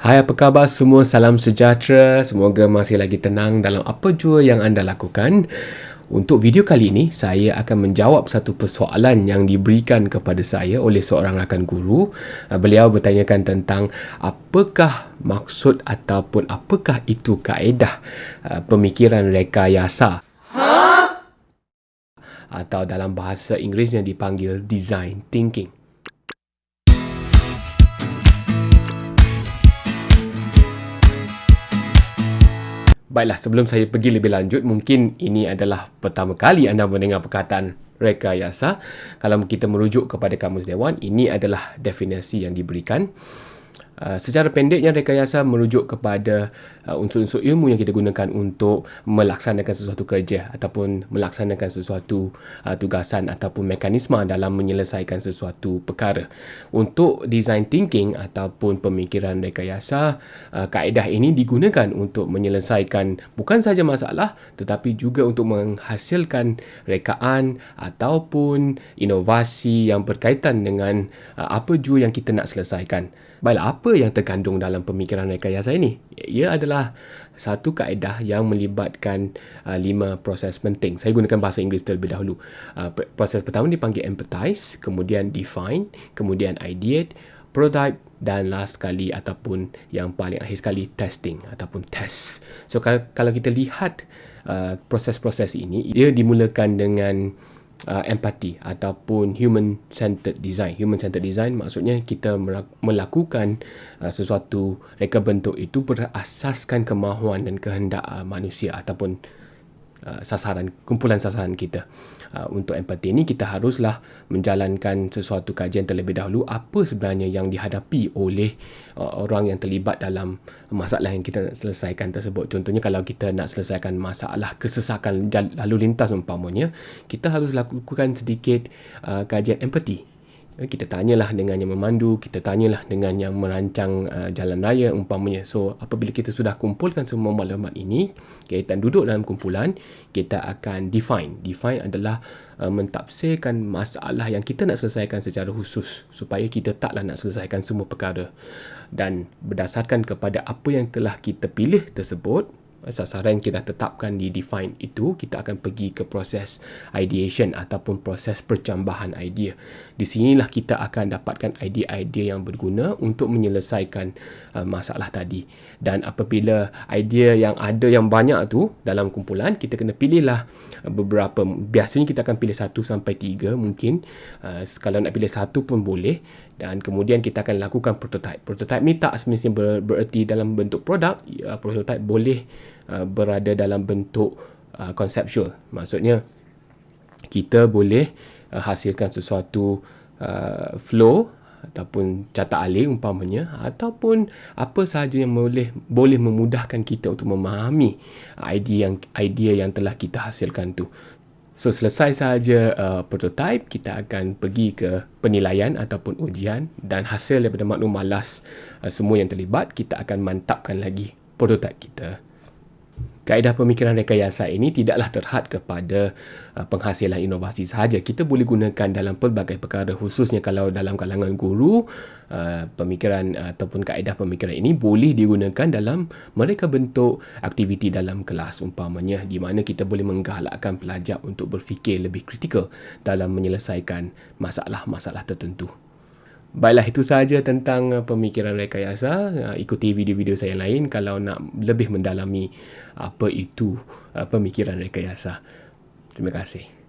Hai apa khabar semua, salam sejahtera, semoga masih lagi tenang dalam apa jua yang anda lakukan. Untuk video kali ini, saya akan menjawab satu persoalan yang diberikan kepada saya oleh seorang rakan guru. Uh, beliau bertanyakan tentang apakah maksud ataupun apakah itu kaedah uh, pemikiran rekayasa. Atau dalam bahasa Inggerisnya dipanggil design thinking. Baiklah, sebelum saya pergi lebih lanjut, mungkin ini adalah pertama kali anda mendengar perkataan rekayasa. Kalau kita merujuk kepada Kamus Dewan, ini adalah definisi yang diberikan. Uh, secara pendeknya rekayasa merujuk kepada uh, unsur-unsur ilmu yang kita gunakan untuk melaksanakan sesuatu kerja ataupun melaksanakan sesuatu uh, tugasan ataupun mekanisme dalam menyelesaikan sesuatu perkara. Untuk design thinking ataupun pemikiran rekayasa, uh, kaedah ini digunakan untuk menyelesaikan bukan sahaja masalah tetapi juga untuk menghasilkan rekaan ataupun inovasi yang berkaitan dengan uh, apa jua yang kita nak selesaikan. Baiklah, apa yang terkandung dalam pemikiran rekayasa ini? Ia adalah satu kaedah yang melibatkan uh, lima proses penting. Saya gunakan bahasa Inggeris terlebih dahulu. Uh, proses pertama dipanggil empathize, kemudian define, kemudian ideate, prototype dan last sekali ataupun yang paling akhir sekali testing ataupun test. So kalau, kalau kita lihat uh, proses-proses ini, ia dimulakan dengan uh, empati ataupun human centered design. Human centered design maksudnya kita melakukan uh, sesuatu reka bentuk itu berasaskan kemahuan dan kehendak uh, manusia ataupun uh, sasaran kumpulan sasaran kita. Uh, untuk empati ini kita haruslah menjalankan sesuatu kajian terlebih dahulu apa sebenarnya yang dihadapi oleh uh, orang yang terlibat dalam masalah yang kita nak selesaikan tersebut. Contohnya kalau kita nak selesaikan masalah kesesakan lalu lintas umpamanya, kita harus lakukan sedikit uh, kajian empati kita tanyalah dengan yang memandu, kita tanyalah dengan yang merancang uh, jalan raya umpamanya. So, apabila kita sudah kumpulkan semua maklumat ini, kita duduk dalam kumpulan, kita akan define. Define adalah uh, mentafsirkan masalah yang kita nak selesaikan secara khusus supaya kita taklah nak selesaikan semua perkara. Dan berdasarkan kepada apa yang telah kita pilih tersebut, sasaran kita tetapkan di define itu kita akan pergi ke proses ideation ataupun proses percambahan idea. Di sinilah kita akan dapatkan idea-idea yang berguna untuk menyelesaikan uh, masalah tadi. Dan apabila idea yang ada yang banyak tu dalam kumpulan kita kena pilihlah beberapa. Biasanya kita akan pilih satu sampai tiga mungkin. Uh, kalau nak pilih satu pun boleh. Dan kemudian kita akan lakukan prototype. Prototype ni tak semestinya ber, bererti dalam bentuk produk, ya, prototype boleh uh, berada dalam bentuk uh, conceptual. Maksudnya kita boleh uh, hasilkan sesuatu uh, flow ataupun catat alih umpamanya ataupun apa sahaja yang boleh boleh memudahkan kita untuk memahami idea yang idea yang telah kita hasilkan tu. So selesai sahaja uh, prototype, kita akan pergi ke penilaian ataupun ujian dan hasil daripada maklum malas uh, semua yang terlibat, kita akan mantapkan lagi prototype kita. Kaedah pemikiran rekayasa ini tidaklah terhad kepada uh, penghasilan inovasi sahaja. Kita boleh gunakan dalam pelbagai perkara khususnya kalau dalam kalangan guru uh, pemikiran uh, ataupun kaedah pemikiran ini boleh digunakan dalam mereka bentuk aktiviti dalam kelas umpamanya di mana kita boleh menggalakkan pelajar untuk berfikir lebih kritikal dalam menyelesaikan masalah-masalah tertentu. Baiklah itu sahaja tentang uh, pemikiran rekayasa. Uh, ikuti video-video saya yang lain kalau nak lebih mendalami apa itu uh, pemikiran rekayasa. Terima kasih.